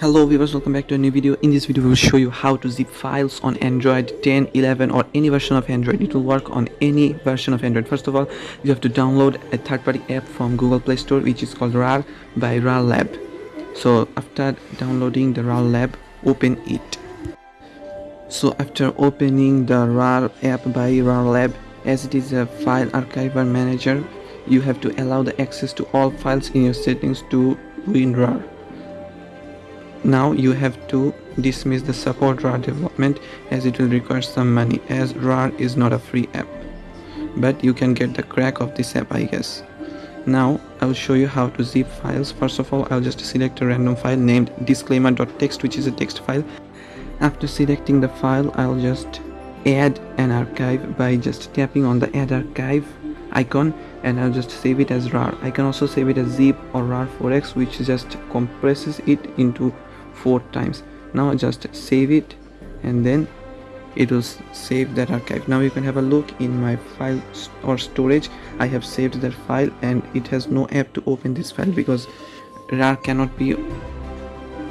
hello viewers welcome back to a new video. In this video we will show you how to zip files on android 10 11 or any version of android. It will work on any version of android. First of all you have to download a third-party app from google play store which is called rar by rar lab. So after downloading the rar lab open it. So after opening the rar app by rar lab as it is a file archiver manager you have to allow the access to all files in your settings to WinRAR now you have to dismiss the support RAR development as it will require some money as RAR is not a free app. But you can get the crack of this app I guess. Now I'll show you how to zip files. First of all I'll just select a random file named disclaimer.txt which is a text file. After selecting the file I'll just add an archive by just tapping on the add archive icon and I'll just save it as RAR. I can also save it as zip or RAR4X which just compresses it into four times. Now just save it and then it will save that archive. Now you can have a look in my file or storage. I have saved that file and it has no app to open this file because rar cannot be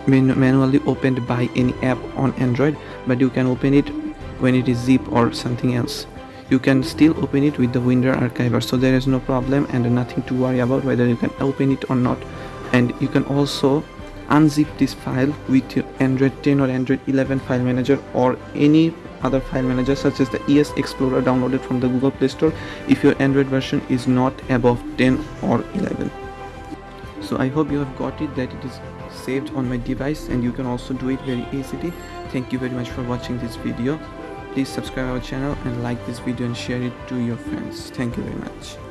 manually opened by any app on android but you can open it when it is zip or something else. You can still open it with the WinRAR archiver so there is no problem and nothing to worry about whether you can open it or not. And you can also unzip this file with your Android 10 or Android 11 file manager or any other file manager such as the ES Explorer downloaded from the Google Play Store if your Android version is not above 10 or 11. So I hope you have got it that it is saved on my device and you can also do it very easily. Thank you very much for watching this video. Please subscribe our channel and like this video and share it to your friends. Thank you very much.